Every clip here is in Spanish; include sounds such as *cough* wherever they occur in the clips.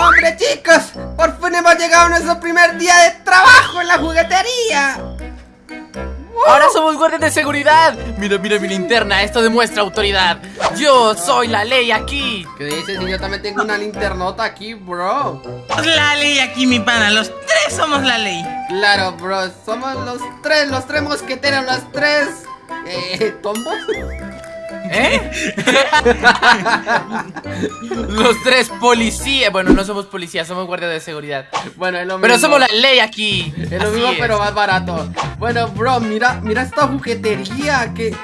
¡Hombre, chicos! ¡Por fin hemos llegado a nuestro primer día de trabajo en la juguetería! Ahora somos guardias de seguridad. Mira, mira mi linterna, esto demuestra autoridad. Yo soy la ley aquí. ¿Qué dices? Si yo también tengo una linternota aquí, bro. La ley aquí, mi pana. Los tres somos la ley. Claro, bro. Somos los tres, los tres mosqueteros, los tres. Eh, ¿tombos? ¿Eh? Los tres policías. Bueno, no somos policías, somos guardias de seguridad. Bueno, es lo mismo. Pero somos la ley aquí. Es lo Así mismo, es. pero más barato. Bueno, bro, mira, mira esta juguetería. ¿Qué, qué,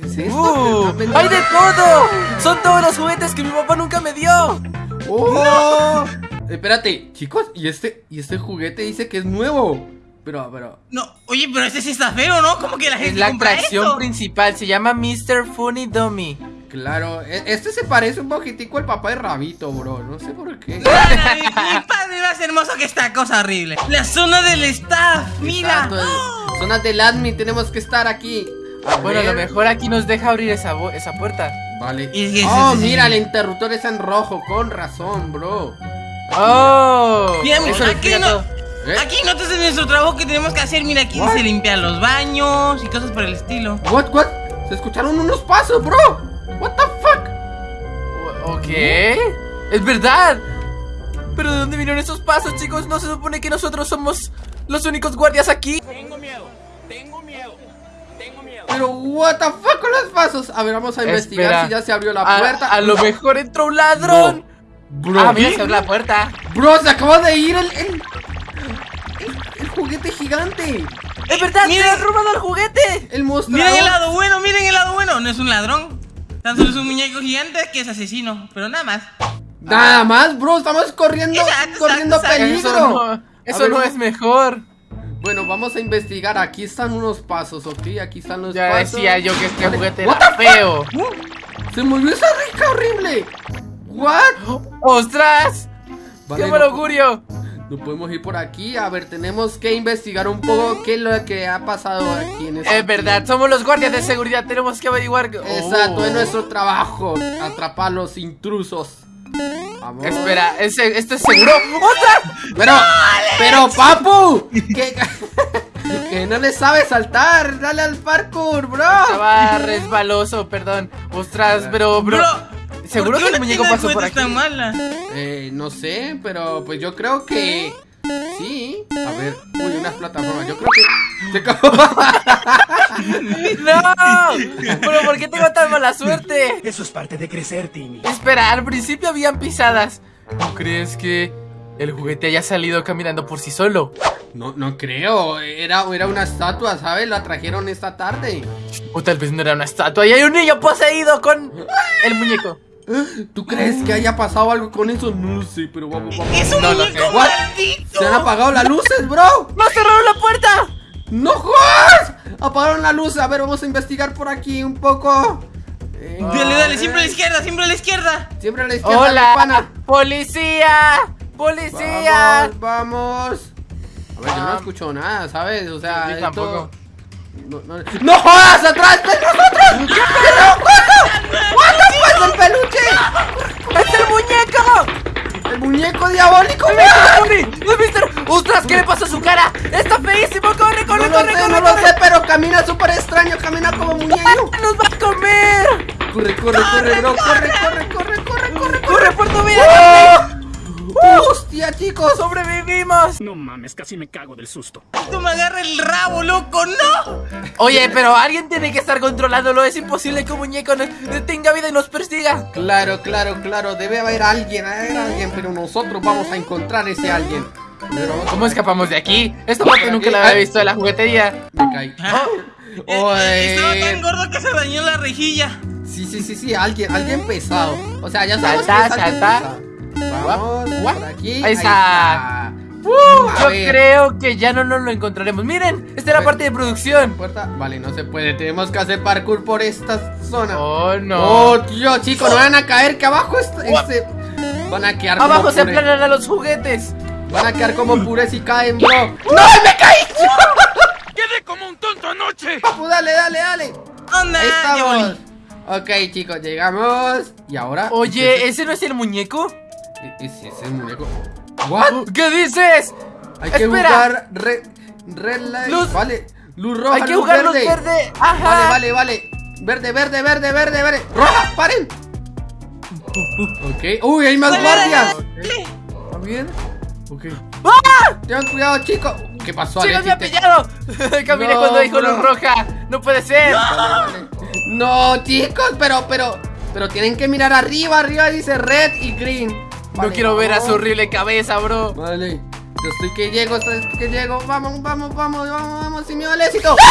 qué es esto? Uh, ¿Están vendiendo- ¡Hay de todo! Son todos los juguetes que mi papá nunca me dio. ¡Oh! Espérate, chicos, y este, y este juguete dice que es nuevo. Pero, pero. No, oye, pero este sí está feo, ¿no? ¿Cómo que la gente Es la compra atracción esto? principal. Se llama Mr. Funny Dummy. Claro, e- este se parece un poquitico al papá de Rabito, bro. No sé por qué. *laughs* Mi, padre más hermoso que esta cosa horrible. La zona del staff, mira. Exacto, Zonas del admin, tenemos que estar aquí. A Bueno, a lo mejor aquí nos deja abrir esa, esa puerta. Vale. Y es que Oh, ese- mira, el interruptor está en rojo. Con razón, bro. ¡Oh! Eso aquí no. ¿Eh? aquí notas de nuestro trabajo que tenemos que hacer. Mira, aquí What? se limpian los baños y cosas por el estilo. What, what? Se escucharon unos pasos, bro. What the fuck? Ok. Es verdad. Pero ¿de dónde vinieron esos pasos, chicos? ¿No se supone que nosotros somos los únicos guardias aquí? Pero what the fuck con los pasos. A ver, vamos a investigar Espera. si ya se abrió la A, puerta. a lo mejor entró un ladrón. Bro, ah, mira, se abrió la puerta. bro, se acaba de ir el juguete gigante. ¡Es verdad! Miren. ¡Se han robado el juguete! El mostrador. Miren el lado bueno, miren el lado bueno. No es un ladrón. Tan solo es un muñeco gigante que es asesino. Pero nada más. Nada más, bro, estamos corriendo, Exacto, corriendo exacto, peligro. Eso no, eso ver, no vamos- es mejor. Bueno, vamos a investigar. Aquí están unos pasos, ¿ok? Aquí están los Ya pasos. decía yo que este juguete What era feo. Se movió esa rica horrible. What? ¡Ostras! Vale, ¡Qué mal no- augurio! No podemos ir por aquí. A ver, tenemos que investigar un poco qué es lo que ha pasado aquí en este Es verdad, somos los guardias de seguridad, tenemos que averiguar. Exacto, Oh. es nuestro trabajo. Atrapar a los intrusos. Vamos. Espera, ¿ese- ¿esto es seguro? *laughs* ¡Ostras! Pero, pero, papu, *laughs* que, que no le sabe saltar. Dale al parkour, bro. Estaba resbaloso, perdón. Ostras, pero, bro. Bro, ¿Seguro ¿por qué que el muñeco pasó por juguetes aquí? tan mala? Eh, no sé, pero pues yo creo que sí. A ver, uy, unas plataformas. Yo creo que se acabó. *laughs* ¡No! ¿Pero por qué tengo tan mala suerte? Eso es parte de crecer, Timmy. Espera, al principio habían pisadas. ¿No crees que el juguete haya salido caminando por sí solo? No, no creo. Era, era una estatua, ¿sabes? La trajeron esta tarde. O tal vez no era una estatua y hay un niño poseído con el muñeco. ¿Tú crees que haya pasado algo con eso? No lo sé, pero vamos, vamos. ¡Es un No muñeco maldito! Se han apagado las luces, bro. ¡No cerraron la puerta! ¡No jodas! Apagaron la luz. A ver, vamos a investigar por aquí un poco. Eh, Dale, dale, siempre a la izquierda, siempre a la izquierda. Siempre a la izquierda, mi ¡Hola! pana. ¡Policía! ¡Policía! Vamos, vamos. A ver, yo no Ah. escucho nada, ¿sabes? O sea, Yo esto- tampoco. No, no, ¡No jodas! ¡Atrás de nosotros! ¡Qué fuck, el peluche! ¡Es el muñeco! ¡El muñeco diabólico! ¡Corre! ¡No, mister! ¡Ostras! ¿Qué le pasa a su cara? ¡Está feísimo! ¡Corre, corre, No lo corre, sé, corre! no lo sé, pero camina súper extraño, camina como muñeco. ¡Nos va a comer! Corre, corre, corre, bro, corre, corre, corre, corre, corre, ¡Corre ¡Oh! ¡Hostia, chicos! ¡Sobrevivimos! No mames, casi me cago del susto. Tú me agarra el rabo, loco, no. Oye, pero alguien tiene que estar controlándolo. Es imposible que un muñeco no- tenga vida y nos persiga. Claro, claro, claro, debe haber alguien, haber alguien, pero nosotros vamos a encontrar ese alguien. Pero ¿Cómo escapamos de aquí? Esta parte nunca la había visto de la juguetería. Me caí. *laughs* Ah, eh, eh, Oye. Estaba tan gordo que se dañó la rejilla. Sí, sí, sí, sí, alguien, alguien pesado. O sea, ya sabemos Salta, que es alguien salta. pesado. Vamos, por aquí. Ahí está. Uh, a Yo ver. creo que ya no nos lo encontraremos. Miren, esta es la parte de producción. Puerta. Vale, no se puede. Tenemos que hacer parkour por esta zona. Oh, no. Oh, tío, chicos, no van a caer que abajo está, este- van a quedar como Abajo se puré. aplanarán los juguetes. Van a quedar como purés si caen, bro. ¡No, me caí! *laughs* ¡Quedé como un tonto anoche! Papu, dale, dale, dale. Onda, Ahí estamos. Ok, chicos, llegamos. Y ahora. Oye, ¿ese no es el muñeco? ¿E- ¿Es ese muñeco? ¿What? ¿Qué dices? Hay que Espera. jugar red, red light. Luz- Vale. Luz roja, Hay que luz jugar luz verde. verde. Ajá. Vale, vale, vale. Verde, verde, verde, verde, verde. ¡Roja! ¡Paren! Ok. ¡Uy, hay más guardias! ¿Está bien? Ok. ¡Ah! Tengan cuidado, chicos. ¿Qué pasó, ¡Chicos, me ha pillado! *laughs* Caminé No, cuando dijo bro. luz roja. No puede ser. Vale, vale. No, chicos, pero, pero, pero tienen que mirar arriba. Arriba dice red y green. No quiero ver a vamos. su horrible cabeza, bro. Vale. Yo estoy que llego, estoy que llego. Vamos, vamos, vamos, vamos, vamos, sin miedo al éxito. *laughs*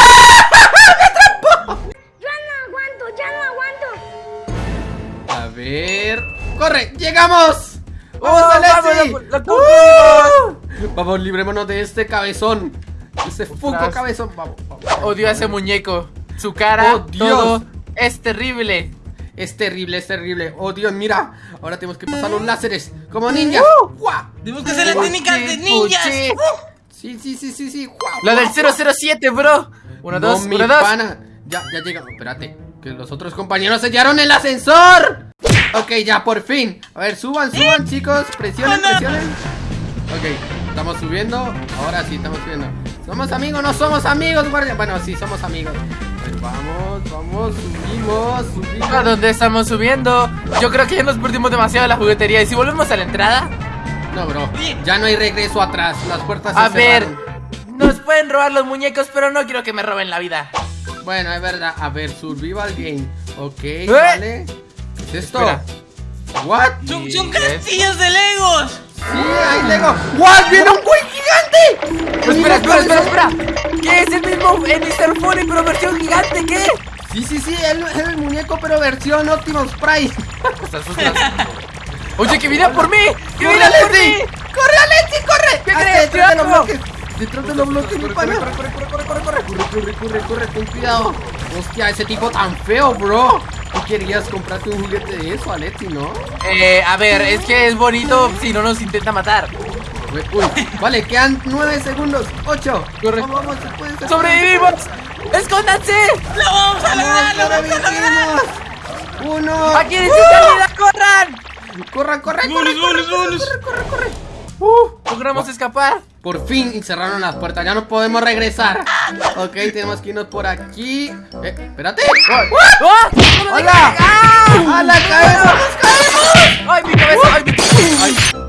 Ya no aguanto, ya no aguanto. A ver. ¡Corre! ¡Llegamos! ¡Vamos, ¡Oh, Alexi! vamos, lo- lo ¡Uh! Vamos, librémonos de este cabezón. Ese fuco cabezón. Vamos, vamos. Odio a ese muñeco. Su cara, Oh, Dios. todo es terrible. Es terrible, es terrible. Oh, Dios, mira. Ahora tenemos que pasar los láseres. Como ninjas. ¡Guau! Tenemos que hacer las técnicas de ninjas. puchi. Sí, sí, sí, sí, sí. Lo del 007, bro. Uno, No, dos, uno, dos. pana. Ya, ya llegamos. Espérate. Que los otros compañeros sellaron el ascensor. Ok, ya por fin. A ver, suban, suban, chicos. Presionen, Oh, no. presionen. Ok, estamos subiendo. Ahora sí, estamos subiendo. ¿Somos amigos? No somos amigos, guardia. Bueno, sí, somos amigos. A vamos, vamos, subimos, subimos. ¿A dónde estamos subiendo? Yo creo que ya nos perdimos demasiado la juguetería. ¿Y si volvemos a la entrada? No, bro. Ya no hay regreso atrás. Las puertas se A ver, cerraron. nos pueden robar los muñecos, pero no quiero que me roben la vida. Bueno, es verdad. A ver, survival game. Ok, vale. ¿Qué es esto? ¿Eh? Espera. What? Son, castillos de Legos. Sí, ahí Lego. ¡What! ¡Viene un güey gigante! Espera, espera, espera, espera. ¿Qué es el mismo en Mr. Funny, pero versión gigante? ¿Qué? Sí, sí, sí, él es el muñeco, pero versión Optimus Prime. Oye, que viene por mí. Que ¡Corre, viene por mí. Alexi! ¡Corre, Alexi, corre! ¿Qué crees, detrás de los bloques. Detrás de los bloques, mi pana. corre, corre, corre, corre, corre. Corre, corre, corre, corre, ten cuidado. Hostia, ese tipo tan feo, bro. Tú querías comprarte un juguete de eso, Alexi, ¿no? Eh, a ver, es que es bonito si no nos intenta matar. Uy, vale, quedan nueve segundos. Ocho. Corre. Vamos, vamos, se. ¡Sobrevivimos! ¡Escóndanse! Lo vamos a lograr, lo Vamos, a lograr. Uno. ¡Aquí dice salida! ¡Corran! Corre, corre, Bonus, corre, bonus, corre, corre. Uh. Logramos escapar. Por fin cerraron las puertas, ya no podemos regresar. Ok, tenemos que irnos por aquí. Eh, espérate. ¡No me ¡Hola! ¡Hala, caemos! ¡Caemos! ¡Ay, mi cabeza! ¡Ay, mi Ay.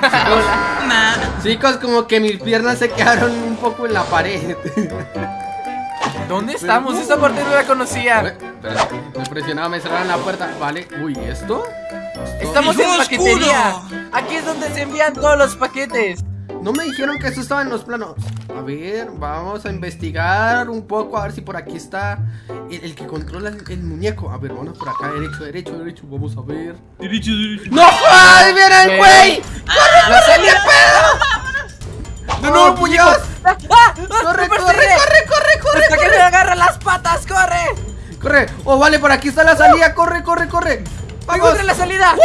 Nah. Chicos, como que mis piernas se quedaron un poco en la pared. ¿Dónde estamos? Esa parte no la conocía. Me presionaba, me cerraron la puerta. Vale, uy, ¿esto? Esto- Estamos en ¡Hijo paquetería. oscuro! Aquí es donde se envían todos los paquetes. No me dijeron que eso estaba en los planos. A ver, vamos a investigar un poco, a ver si por aquí está el, el que controla el, el muñeco. A ver, vamos por acá, derecho, derecho, derecho. Vamos a ver. Derecho, derecho. ¡No! ¡Ay, viene el ¿Qué? güey! ¡La salida! ¡No, no, ¡Oh, muñeco! Dios! ¡Ah! ¡Ah! ¡Corre, ¡Me corre, corre, corre, corre, ¡Hasta que corre! me agarra las patas! ¡Corre! ¡Corre! ¡Oh, vale, por aquí está la salida! ¡Corre, corre, corre! ¡Vamos! ¡Encontré la salida!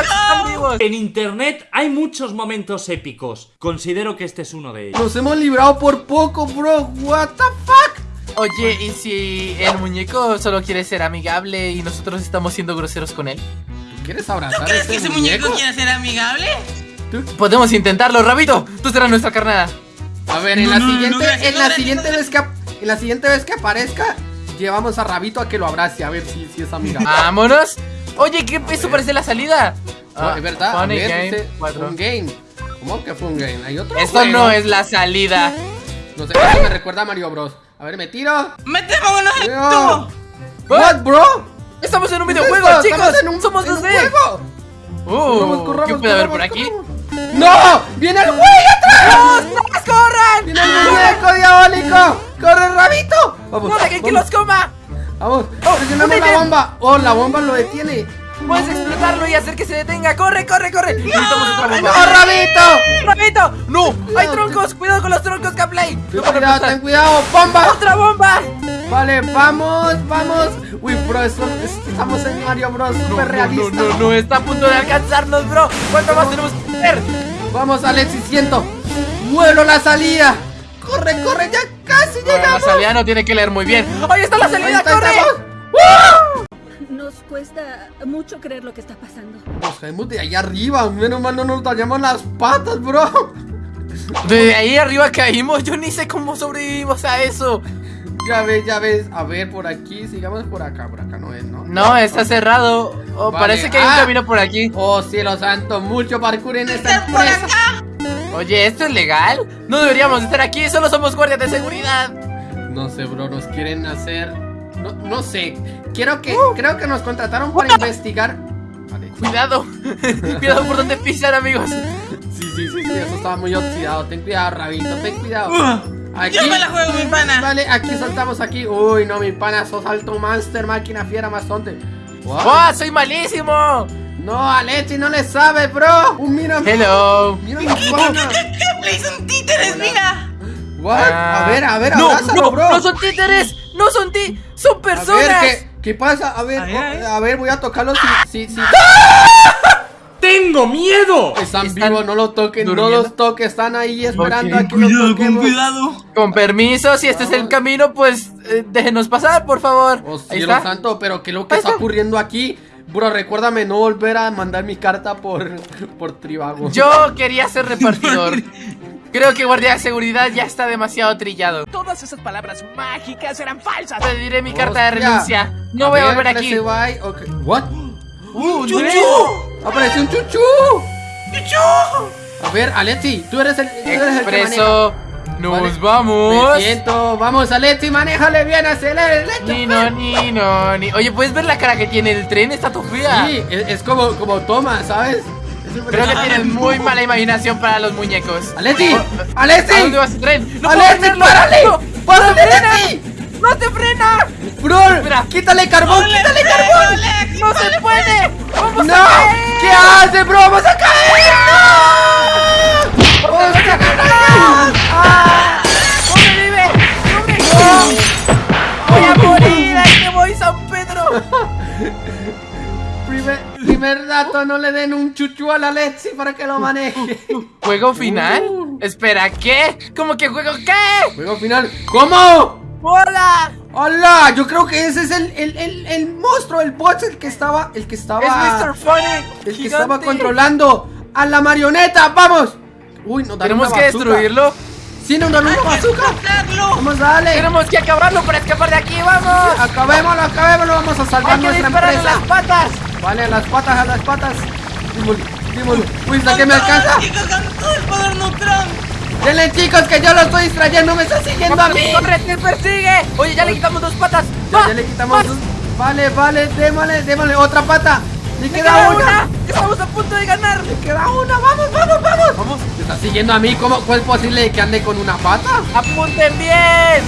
¡Están vivos! En internet hay muchos momentos épicos. Considero que este es uno de ellos. Nos hemos librado por poco, bro. What the fuck? Oye, ¿y si el muñeco solo quiere ser amigable y nosotros estamos siendo groseros con él? ¿Quieres abrazar ¿Crees a que ese ese muñeco quiere ser amigable? Podemos intentarlo, Rabito. Tú serás nuestra carnada. A ver, en No, la no, siguiente, en la siguiente vez que en la siguiente vez que aparezca, llevamos a Rabito a que lo abrace, a ver si, si es amiga. ¡Vámonos! Oye, ¿qué eso parece la salida? Oh, es verdad, Funny ver, Game dice, 4. un game. ¿Cómo que fue un game? Hay otro Esto juego. no es la salida. No sé, me recuerda a Mario Bros. A ver, me tiro. ¡Metémonos en el tubo! What, bro? Estamos en un ¿Qué es videojuego, chicos. En un- Somos en un 2D. juego. Uh, corramos, ¿Qué puede haber por aquí? corramos. ¡No! ¡Viene el güey atrás! ¡Ostras, corran! ¡Viene el muñeco diabólico! ¡Corre, Rabito! Vamos, ¡No dejen que los coma! Vamos, Oh, presionamos la bomba. Oh, la bomba lo detiene. Puedes explotarlo y hacer que se detenga. ¡Corre, corre, corre! ¡No, bomba. Rabito! ¡Rabito! ¡No! ¡Hay Cuidado, troncos! ¡Cuidado con los troncos, Caplay! Ten ¡No cuidado, ten cuidado. ¡Bomba! ¡Otra bomba! Vale, vamos, vamos. Uy, bro, esto- estamos en Mario Bros. No, Super no, realista. no, no, no, está a punto de alcanzarnos, bro. ¿Cuánto más tenemos que hacer? Vamos, Alexis, siento. Vuelo la salida. Corre, corre, ya casi Bueno, la llegamos. salida no tiene que leer muy bien. ¡Ahí está la salida! está, ¡Corre! Nos cuesta mucho creer lo que está pasando. Nos caemos de ahí arriba. Menos mal no nos dañamos las patas, bro. De ahí arriba caímos. Yo ni sé cómo sobrevivimos a eso. Ya ves, ya ves. A ver, por aquí. Sigamos por acá. Por acá no es, ¿no? No, está cerrado. Oh, Vale. Parece que hay un Ah. camino por aquí. Oh, cielo santo. Mucho parkour en esta ¡Está por empresa. Oye, ¿esto es legal? No deberíamos estar aquí, solo somos guardias de seguridad. No sé, bro. Nos quieren hacer. No, no sé. Quiero que. Uh. Creo que nos contrataron para investigar. Vale. Cuidado, *laughs* cuidado por donde pisan, amigos. Sí, sí, sí, sí. Eso estaba muy oxidado. Ten cuidado, Rabito. Ten cuidado. Uh, yo me la juego, mi pana. Vale, aquí saltamos aquí. Uy, no, mi pana, sos alto master, máquina fiera, mastonte. What? ¡Oh, soy malísimo! No, Alexi no le sabe, bro. Uh, mira, Hello. mira. ¡Play son títeres, mira! What? Ah. A ver, a ver, no, abrázalo, no, bro. no son títeres, no son ti, son a personas. ver, ¿qué, qué pasa? A ver, A ver, a a voy a tocarlo si, si, si *laughs* ¡Tengo miedo! están, Están vivos, no lo toquen, no los toques, están ahí esperando Ok, a que los Cuidado, con cuidado. Con permiso, si este es el camino, pues eh, déjenos pasar, por favor. Oh, Ahí cielo está. santo, pero ¿qué es lo que está. ocurriendo aquí? Bro, recuérdame no volver a mandar mi carta por, *laughs* por Tribago. Yo quería ser repartidor. *laughs* Creo que guardia de seguridad ya está demasiado trillado. Todas esas palabras mágicas eran falsas. Pediré mi carta de renuncia. No voy a ver, volver aquí. press Y, ok. What? *gasps* ¡Uh, ¡Chuchu! ¡Apareció un chuchu! A ver, Alexi, tú eres el, tú eres el que maneja. Expreso. Nos Vale. vamos. Me siento. Vamos, Alexi, manéjale bien, acelera el. Ni no, ni no, ni. Oye, ¿puedes ver la cara que tiene el tren? Está fea. Sí, es, es como, como toma, ¿sabes? Creo que tienes muy mala imaginación para los muñecos. ¡Alexi! ¿A dónde ¡Alexi! vas el tren? ¡No ¡Alexi, párale! ¡No! ¡Párale, frena! Alexi! ¡No te frena! ¡Bro! Espera. ¡Quítale carbón! ¡Quítale carbón! ¡No se puede! ¡Vamos ¡No! a caer! ¿Qué hace, bro? ¡Vamos a caer! ¡No! ¡Voy a morir! ¡Ahí te voy, San Pedro! Primer, primer dato, no le den un chuchu a la Alexi para que lo maneje. ¿Juego final? Uh. Espera, ¿qué? ¿Cómo que juego qué? Juego final. ¿Cómo? ¡Hola! ¡Hola! Yo creo que ese es el, el, el, el monstruo, el boss, el que estaba. El que estaba. ¡Es Mr. Funny! El que gigante. estaba controlando a la marioneta. ¡Vamos! Uy, dan ¿Tenemos que bazooka. destruirlo? Sí, nos dan una bazooka. Vamos, dale. Tenemos que acabarlo para escapar de aquí, vamos. Acabémoslo, acabémoslo. Vamos a salvar nuestra empresa. las patas. Vale, a las patas, a las patas. Dímoslo, dímoslo. Uy, ¿hasta que me alcanza? Chicos, con todo el poder Neutron. Denle, chicos, que yo lo estoy distrayendo. Me está siguiendo a mí. ¡Corre, te persigue! Oye, ya le quitamos dos patas. Ya, ya le quitamos. Dos. Vale, vale, démosle, démosle otra pata. Le ¡Le queda queda una. una! ¡Estamos a punto de ganar! Le queda una. Vamos, vamos, vamos. Vamos. ¿Me está siguiendo a mí? ¿Cómo, ¿Cuál es posible que ande con una pata? ¡Apunten bien!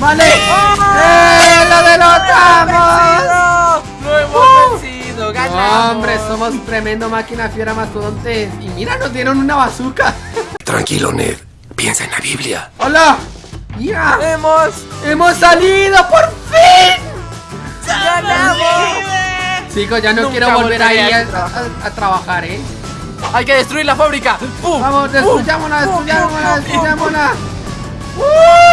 Vale. ¡Oh! ¡Eh! ¡Lo derrotamos! ¡Vencido! ¡Lo hemos vencido! ¡Ganamos! No, hombre, somos tremendo máquina fiera mastodontes. Y mira, nos dieron una bazooka. Tranquilo, Ned. Piensa en la Biblia. ¡Hola! ¡Mira! ¡Hemos ¡Hemos salido por fin! ganado! Chicos, ya no Nunca quiero volver ahí a, a trabajar. a- a trabajar, ¿eh? ¡Hay que destruir la fábrica! ¡Pum! Vamos, destruyámosla, destruyámosla, destruyámosla. ¡Uh!